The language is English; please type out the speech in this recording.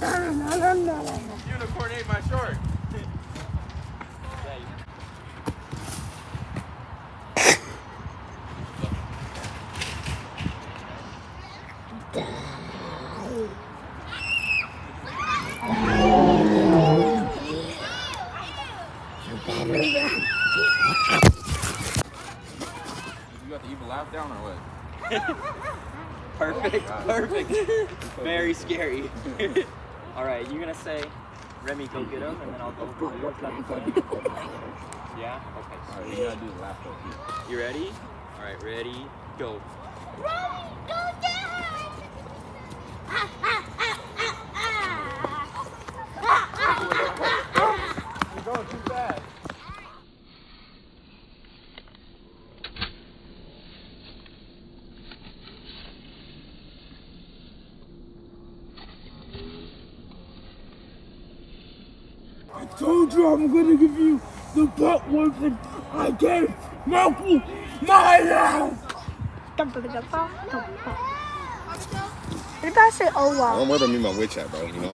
Unicorn ate my short. You got the evil laugh down or what? Perfect, perfect. Very scary. All right, you're gonna say, Remy, go get him, and then I'll go. Yeah. Okay. Alright, you gotta do the laugh though. You ready? All right, ready, go. You're I told you I'm gonna give you the butt whipping I gave Malcolm my life. What about I say oh wow? Don't worry about me, my witch hat, bro. You know.